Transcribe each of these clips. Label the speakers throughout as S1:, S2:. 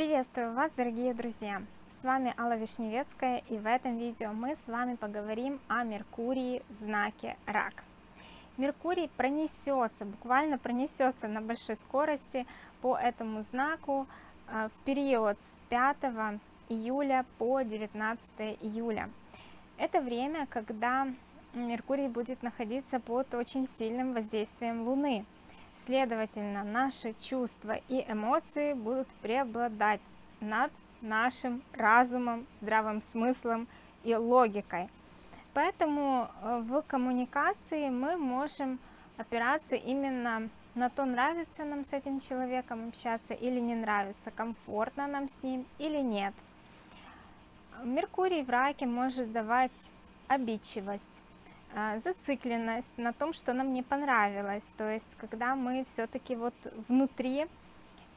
S1: Приветствую вас, дорогие друзья! С вами Алла Вишневецкая, и в этом видео мы с вами поговорим о Меркурии в знаке Рак. Меркурий пронесется, буквально пронесется на большой скорости по этому знаку э, в период с 5 июля по 19 июля. Это время, когда Меркурий будет находиться под очень сильным воздействием Луны. Следовательно, наши чувства и эмоции будут преобладать над нашим разумом, здравым смыслом и логикой. Поэтому э, в коммуникации мы можем опираться именно на то, нравится нам с этим человеком общаться или не нравится, комфортно нам с ним или нет. Меркурий в раке может давать обидчивость, зацикленность на том, что нам не понравилось. То есть, когда мы все-таки вот внутри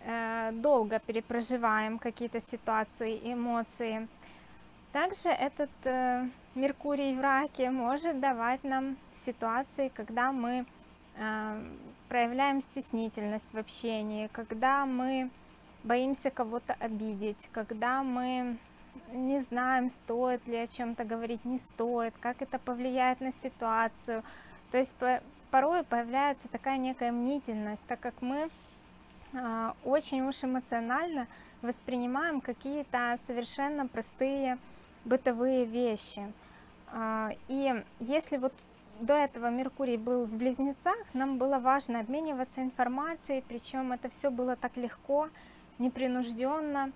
S1: э, долго перепроживаем какие-то ситуации, эмоции. Также этот э, Меркурий в раке может давать нам ситуации, когда мы э, проявляем стеснительность в общении, когда мы боимся кого-то обидеть, когда мы не знаем, стоит ли о чем-то говорить, не стоит, как это повлияет на ситуацию. То есть порой появляется такая некая мнительность, так как мы а, очень уж эмоционально воспринимаем какие-то совершенно простые бытовые вещи. А, и если вот до этого Меркурий был в Близнецах, нам было важно обмениваться информацией, причем это все было так легко, непринужденно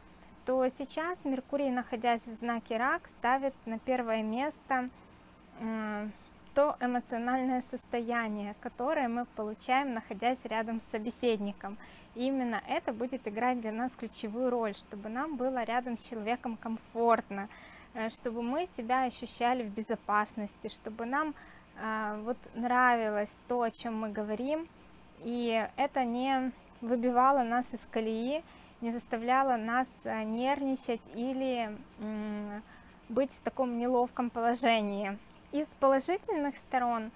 S1: то сейчас Меркурий, находясь в знаке Рак, ставит на первое место то эмоциональное состояние, которое мы получаем, находясь рядом с собеседником. И именно это будет играть для нас ключевую роль, чтобы нам было рядом с человеком комфортно, э, чтобы мы себя ощущали в безопасности, чтобы нам э, вот нравилось то, о чем мы говорим, и это не выбивало нас из колеи, не заставляла нас э, нервничать или быть в таком неловком положении. Из положительных сторон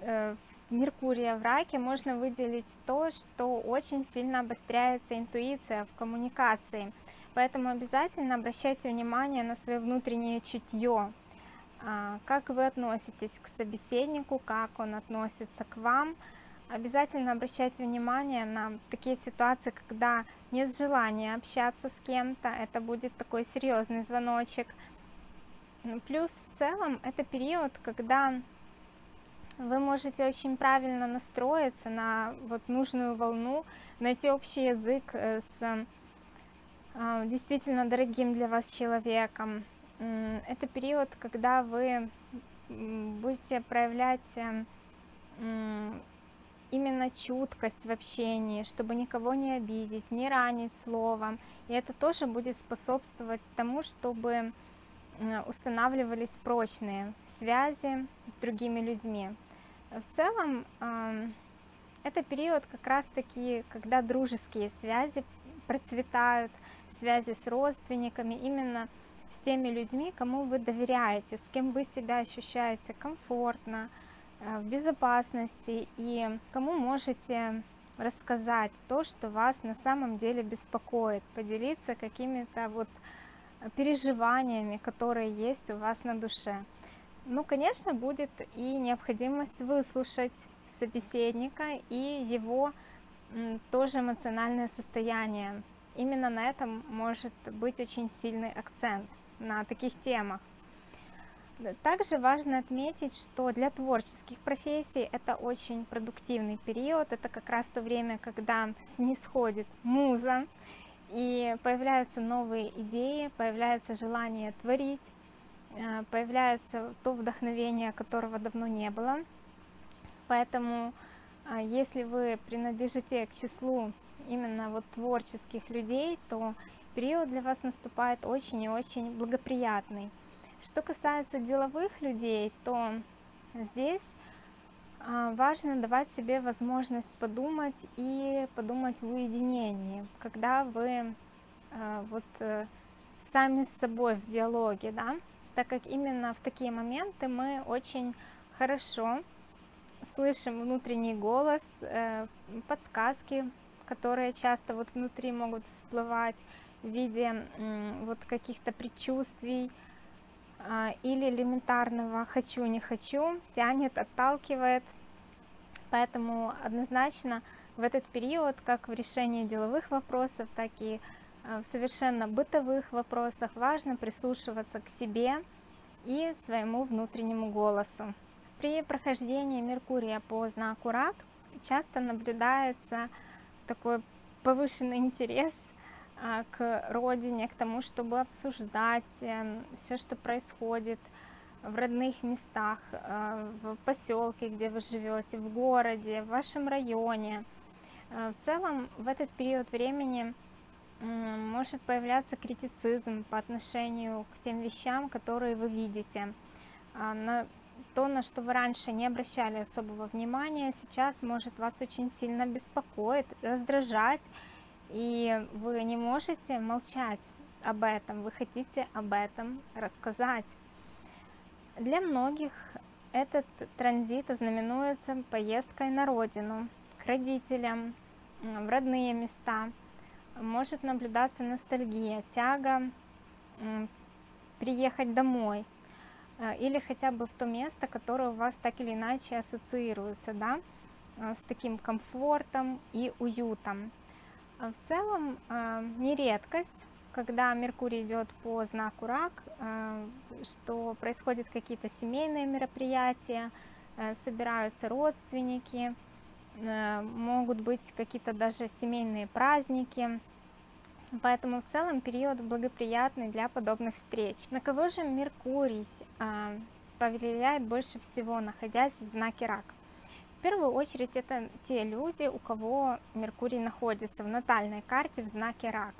S1: э, Меркурия в раке можно выделить то, что очень сильно обостряется интуиция в коммуникации. Поэтому обязательно обращайте внимание на свое внутреннее чутье. А, как вы относитесь к собеседнику, как он относится к вам – Обязательно обращайте внимание на такие ситуации, когда нет желания общаться с кем-то, это будет такой серьезный звоночек. Ну, плюс в целом это период, когда вы можете очень правильно настроиться на вот нужную волну, найти общий язык э, с э, действительно дорогим для вас человеком. Это период, когда вы будете проявлять э, именно чуткость в общении, чтобы никого не обидеть, не ранить словом. И это тоже будет способствовать тому, чтобы устанавливались прочные связи с другими людьми. В целом, это период как раз-таки, когда дружеские связи процветают, связи с родственниками, именно с теми людьми, кому вы доверяете, с кем вы себя ощущаете комфортно, Э, в безопасности и кому можете рассказать то, что вас на самом деле беспокоит, поделиться какими-то вот переживаниями, которые есть у вас на душе. Ну, конечно, будет и необходимость выслушать собеседника и его тоже эмоциональное состояние. Именно на этом может быть очень сильный акцент на таких темах. Также важно отметить, что для творческих профессий это очень продуктивный период, это как раз то время, когда снисходит муза, и появляются новые идеи, появляется желание творить, э, появляется то вдохновение, которого давно не было. Поэтому, э, если вы принадлежите к числу именно вот творческих людей, то период для вас наступает очень и очень благоприятный. Что касается деловых людей, то здесь а, важно давать себе возможность подумать и подумать в уединении, когда вы а, вот э, сами с собой в диалоге, да, так как именно в такие моменты мы очень хорошо слышим внутренний голос, э, подсказки, которые часто вот внутри могут всплывать, в виде вот каких-то предчувствий или элементарного «хочу, не хочу», тянет, отталкивает. Поэтому однозначно в этот период, как в решении деловых вопросов, так и а, в совершенно бытовых вопросах важно прислушиваться к себе и своему внутреннему голосу. При прохождении Меркурия по знаку Рак часто наблюдается такой повышенный интерес а, к родине, к тому, чтобы обсуждать э, все, что происходит в родных местах, э, в поселке, где вы живете, в городе, в вашем районе. Э, в целом, в этот период времени может появляться критицизм по отношению к тем вещам, которые вы видите. А, на то, на что вы раньше не обращали особого внимания, сейчас может вас очень сильно беспокоить, раздражать, и вы не можете молчать об этом, вы хотите об этом рассказать. Для многих этот транзит ознаменуется поездкой на родину, к родителям, в родные места. Может наблюдаться ностальгия, тяга приехать домой э, или хотя бы в то место, которое у вас так или иначе ассоциируется да, э, с таким комфортом и уютом. А в целом а, не редкость, когда Меркурий идет по знаку Рак, а, что происходят какие-то семейные мероприятия, собираются родственники, могут быть какие-то даже семейные праздники. Поэтому в целом период благоприятный для подобных встреч. На кого же Меркурий повлияет больше всего, находясь в знаке Рак? В первую очередь это те люди, у кого Меркурий находится в натальной карте в знаке Рак.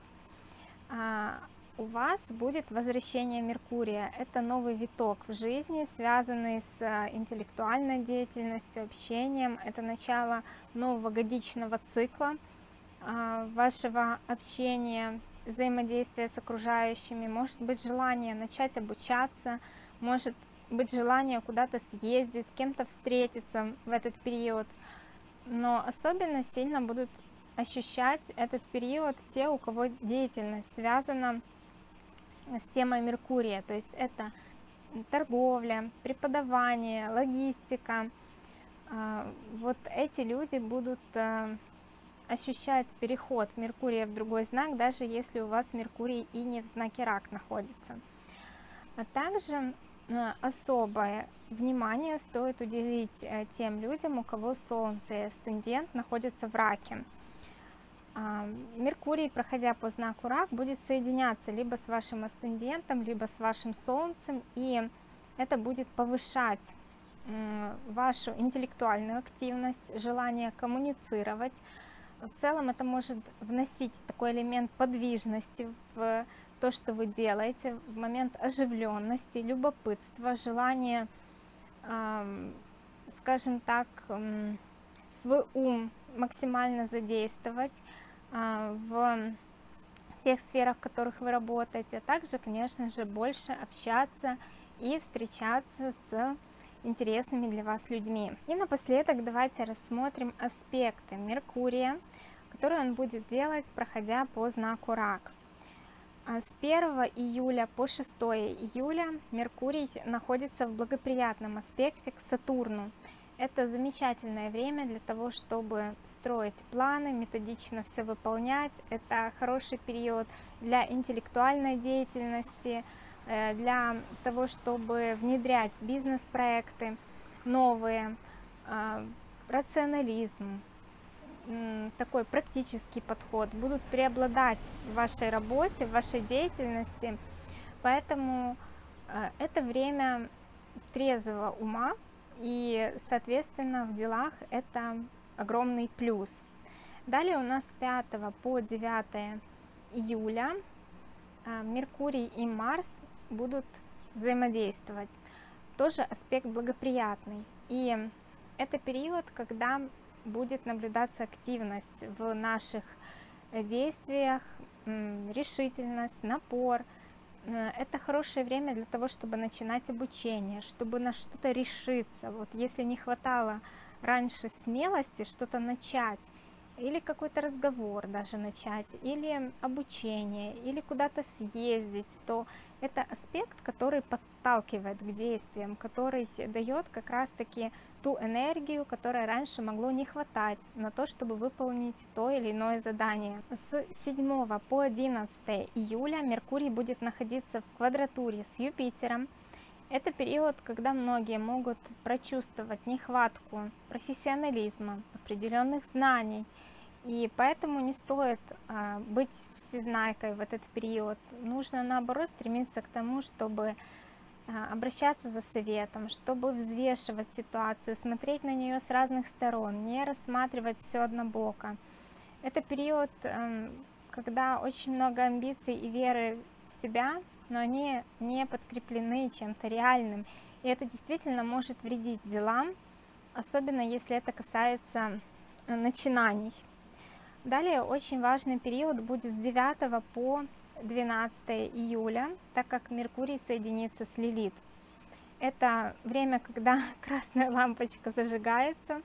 S1: А, у вас будет возвращение Меркурия. Это новый виток в жизни, связанный с а, интеллектуальной деятельностью, общением. Это начало нового годичного цикла а, вашего общения, взаимодействия с окружающими. Может быть желание начать обучаться, может быть желание куда-то съездить, с кем-то встретиться в этот период. Но особенно сильно будут ощущать этот период те, у кого деятельность связана с темой Меркурия. То есть это торговля, преподавание, логистика. А, вот эти люди будут а, ощущать переход Меркурия в другой знак, даже если у вас Меркурий и не в знаке Рак находится. А также особое внимание стоит уделить э, тем людям, у кого Солнце и асцендент находятся в раке. А, Меркурий, проходя по знаку рак, будет соединяться либо с вашим асцендентом, либо с вашим Солнцем, и это будет повышать вашу интеллектуальную активность, желание коммуницировать. В целом это может вносить такой элемент подвижности в то, что вы делаете, в момент оживленности, любопытства, желания, скажем так, свой ум максимально задействовать а, в тех сферах, в которых вы работаете, а также, конечно же, больше общаться и встречаться с интересными для вас людьми. И напоследок давайте рассмотрим аспекты Меркурия, которые он будет делать, проходя по знаку Рак. А с 1 июля по 6 июля Меркурий находится в благоприятном аспекте к Сатурну. Это замечательное время для того, чтобы строить планы, методично все выполнять. Это хороший период для интеллектуальной деятельности, э, для того, чтобы внедрять бизнес-проекты новые, а, рационализм, такой практический подход будут преобладать в вашей работе, в вашей деятельности. Поэтому э, это время трезвого ума, и, соответственно, в делах это огромный плюс. Далее у нас с 5 по 9 июля э, Меркурий и Марс будут взаимодействовать. Тоже аспект благоприятный. И это период, когда будет наблюдаться активность в наших э, действиях, решительность, напор. Э, это хорошее время для того, чтобы начинать обучение, чтобы на что-то решиться. Вот если не хватало раньше смелости что-то начать или какой-то разговор даже начать, или обучение, или куда-то съездить, то это аспект, который подталкивает к действиям, который дает как раз-таки ту энергию, которой раньше могло не хватать на то, чтобы выполнить то или иное задание. С 7 по 11 июля Меркурий будет находиться в квадратуре с Юпитером. Это период, когда многие могут прочувствовать нехватку профессионализма, определенных знаний, и поэтому не стоит а, быть всезнайкой в этот период. Нужно, наоборот, стремиться к тому, чтобы а, обращаться за советом, чтобы взвешивать ситуацию, смотреть на нее с разных сторон, не рассматривать все однобоко. Это период, эм, когда очень много амбиций и веры в себя, но они не подкреплены чем-то реальным. И это действительно может вредить делам, особенно если это касается э, начинаний. Далее очень важный период будет с 9 по 12 июля, так как Меркурий соединится с Лилит. Это время, когда красная лампочка зажигается.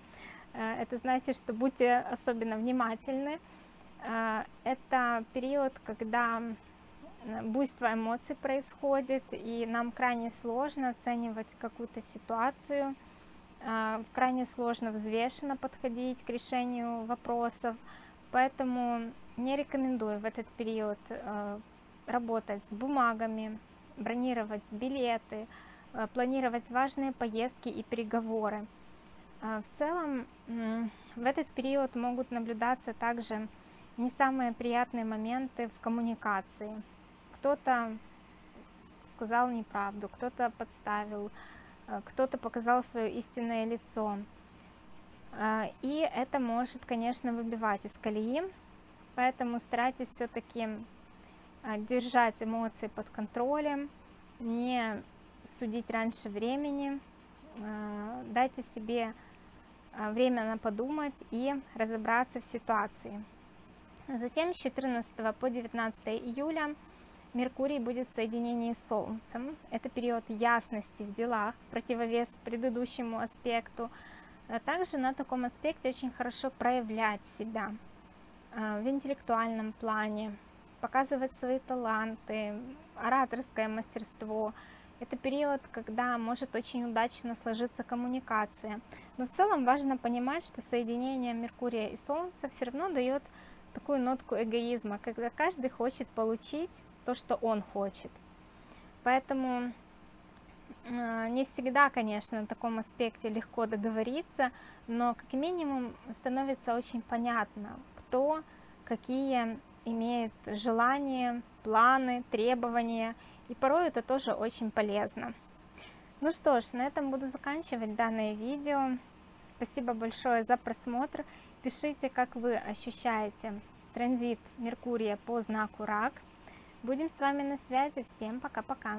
S1: Э, это значит, что будьте особенно внимательны. Э, это период, когда буйство эмоций происходит, и нам крайне сложно оценивать какую-то ситуацию, э, крайне сложно взвешенно подходить к решению вопросов. Поэтому не рекомендую в этот период э, работать с бумагами, бронировать билеты, э, планировать важные поездки и переговоры. Э, в целом в этот период могут наблюдаться также не самые приятные моменты в коммуникации. Кто-то сказал неправду, кто-то подставил, кто-то показал свое истинное лицо. А, и это может, конечно, выбивать из колеи, поэтому старайтесь все-таки а, держать эмоции под контролем, не судить раньше времени, дайте себе время на подумать и разобраться в ситуации. Затем с 14 по 19 июля Меркурий будет в соединении с Солнцем. Это период ясности в делах, противовес предыдущему аспекту – а также на таком аспекте очень хорошо проявлять себя а, в интеллектуальном плане, показывать свои таланты, ораторское мастерство. Это период, когда может очень удачно сложиться коммуникация. Но в целом важно понимать, что соединение Меркурия и Солнца все равно дает такую нотку эгоизма, когда каждый хочет получить то, что он хочет. Поэтому а, не всегда, конечно, на таком аспекте легко договориться, но как минимум становится очень понятно, кто какие имеет желания, планы, требования, и порой это тоже очень полезно. Ну что ж, на этом буду заканчивать данное видео. Спасибо большое за просмотр. Пишите, как вы ощущаете транзит Меркурия по знаку Рак. Будем с вами на связи. Всем пока-пока.